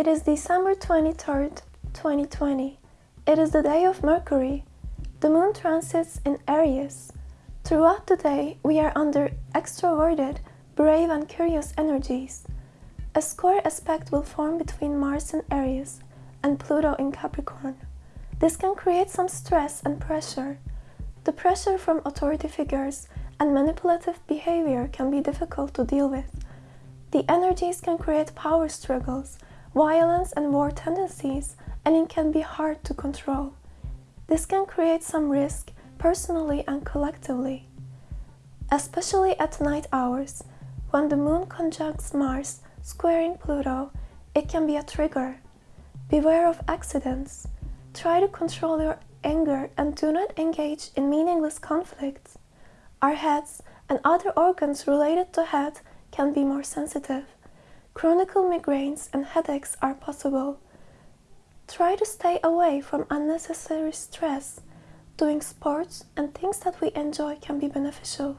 It is December 23rd, 2020. It is the day of Mercury. The moon transits in Aries. Throughout the day, we are under extroverted, brave and curious energies. A square aspect will form between Mars in Aries and Pluto in Capricorn. This can create some stress and pressure. The pressure from authority figures and manipulative behavior can be difficult to deal with. The energies can create power struggles, violence and war tendencies, and it can be hard to control. This can create some risk personally and collectively. Especially at night hours, when the moon conjuncts Mars squaring Pluto, it can be a trigger. Beware of accidents. Try to control your anger and do not engage in meaningless conflicts. Our heads and other organs related to head can be more sensitive. Chronic migraines and headaches are possible. Try to stay away from unnecessary stress. Doing sports and things that we enjoy can be beneficial.